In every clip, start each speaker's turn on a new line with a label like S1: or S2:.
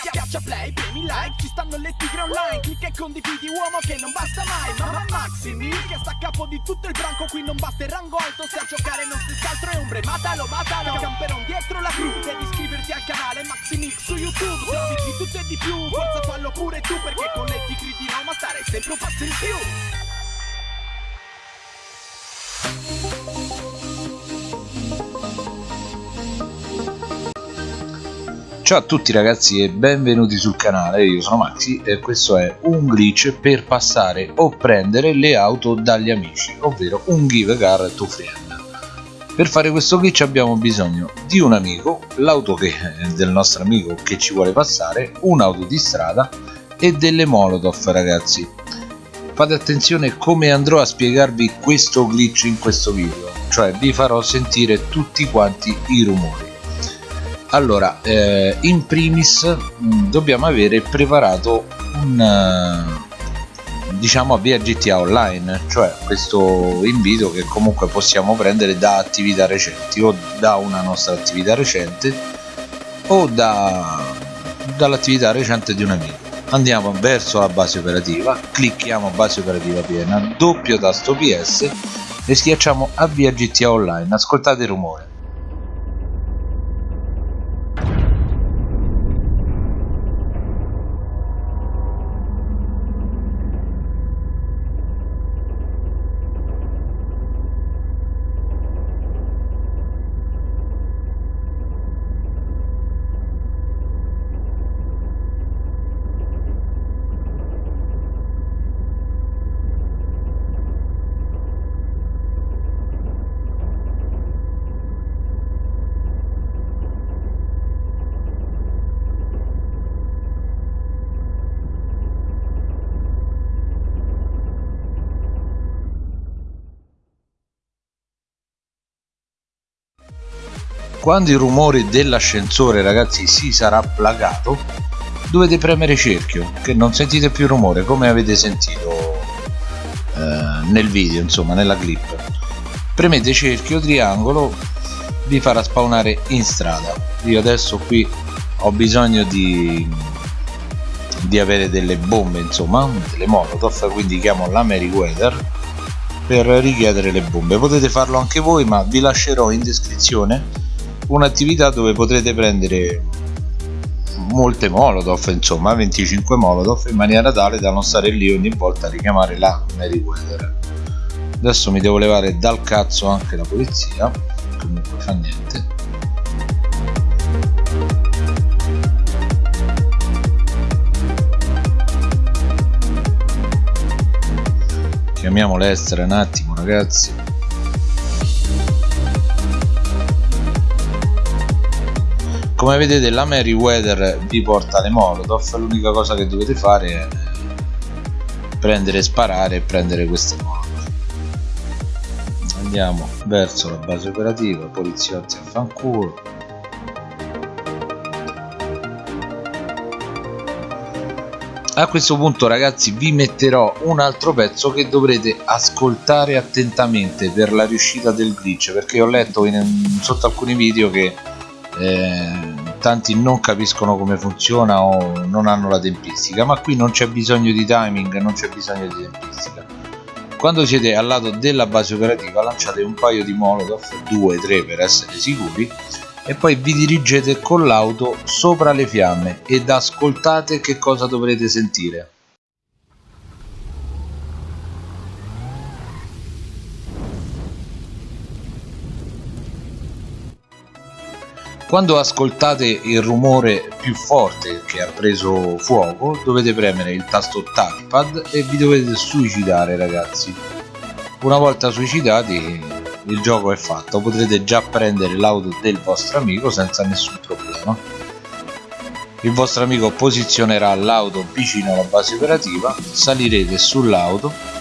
S1: Schiaccia play, premi like, ci stanno le tigre online. Clicca e condividi uomo che non basta mai. Mamma Maximi che sta a capo di tutto il branco Qui non basta il rango alto, se a giocare non si altro è ombre Matalo, matalo, camperon dietro la crew Devi iscriverti al canale Maximix su YouTube. Se di tutto e di più, forza fallo pure tu Perché con le tigre di Roma stare sempre un passo in più
S2: Ciao a tutti ragazzi e benvenuti sul canale, io sono Maxi e questo è un glitch per passare o prendere le auto dagli amici, ovvero un give car to friend. Per fare questo glitch abbiamo bisogno di un amico, l'auto del nostro amico che ci vuole passare, un'auto di strada e delle molotov ragazzi. Fate attenzione come andrò a spiegarvi questo glitch in questo video, cioè vi farò sentire tutti quanti i rumori allora eh, in primis mh, mm, dobbiamo avere preparato un uh, diciamo avvia GTA online cioè questo invito che comunque possiamo prendere da attività recenti o da una nostra attività recente o da dall'attività recente di un amico. Andiamo verso la base operativa clicchiamo base operativa piena doppio tasto ps e schiacciamo avvia GTA online. Ascoltate il rumore quando il rumore dell'ascensore ragazzi si sarà plagato dovete premere cerchio che non sentite più rumore come avete sentito eh, nel video insomma nella clip. Premete cerchio triangolo vi farà spawnare in strada. Io adesso qui ho bisogno di di avere delle bombe insomma delle molotov quindi chiamo la Meriwether per richiedere le bombe. Potete farlo anche voi ma vi lascerò in descrizione un'attività dove potrete prendere molte molotov insomma 25 molotov in maniera tale da non stare lì ogni volta a richiamare la Meriwether. Adesso mi devo levare dal cazzo anche la polizia comunque fa niente. Chiamiamo l'estera un attimo ragazzi come vedete la Meriwether vi porta le molotov. L'unica cosa che dovete fare è prendere sparare e prendere queste molotov. Andiamo verso la base operativa poliziotti a fanculo. A questo punto ragazzi vi metterò un altro pezzo che dovrete ascoltare attentamente per la riuscita del glitch perché ho letto in, sotto alcuni video che eh, tanti non capiscono come funziona o non hanno la tempistica ma qui non c'è bisogno di timing non c'è bisogno di tempistica. Quando siete al lato della base operativa lanciate un paio di molotov 2-3 per essere sicuri e poi vi dirigete con l'auto sopra le fiamme ed ascoltate che cosa dovrete sentire quando ascoltate il rumore più forte che ha preso fuoco dovete premere il tasto touchpad e vi dovete suicidare ragazzi. Una volta suicidati il gioco è fatto. Potrete già prendere l'auto del vostro amico senza nessun problema. Il vostro amico posizionerà l'auto vicino alla base operativa salirete sull'auto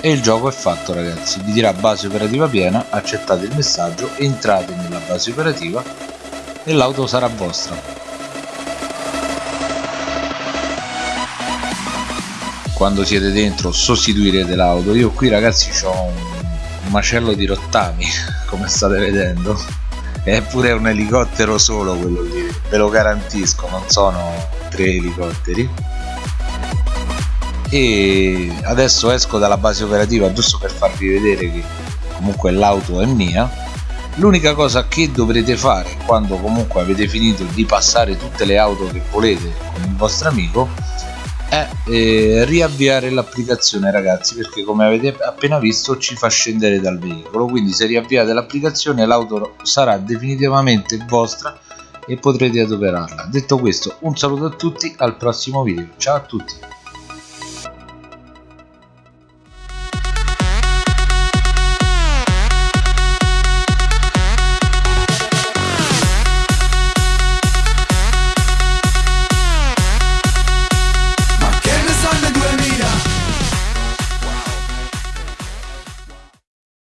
S2: e il gioco è fatto ragazzi. Vi dirà base operativa piena accettate il messaggio entrate nella base operativa e l'auto sarà vostra. Quando siete dentro sostituirete l'auto. Io qui ragazzi ho un macello di rottami come state vedendo. È pure un elicottero solo quello lì ve lo garantisco. Non sono tre elicotteri e adesso esco dalla base operativa giusto per farvi vedere che comunque l'auto è mia. L'unica cosa che dovrete fare quando comunque avete finito di passare tutte le auto che volete con il vostro amico è eh, riavviare l'applicazione ragazzi perché come avete appena visto ci fa scendere dal veicolo. Quindi se riavviate l'applicazione l'auto sarà definitivamente vostra e potrete adoperarla. Detto questo un saluto a tutti al prossimo video. Ciao a tutti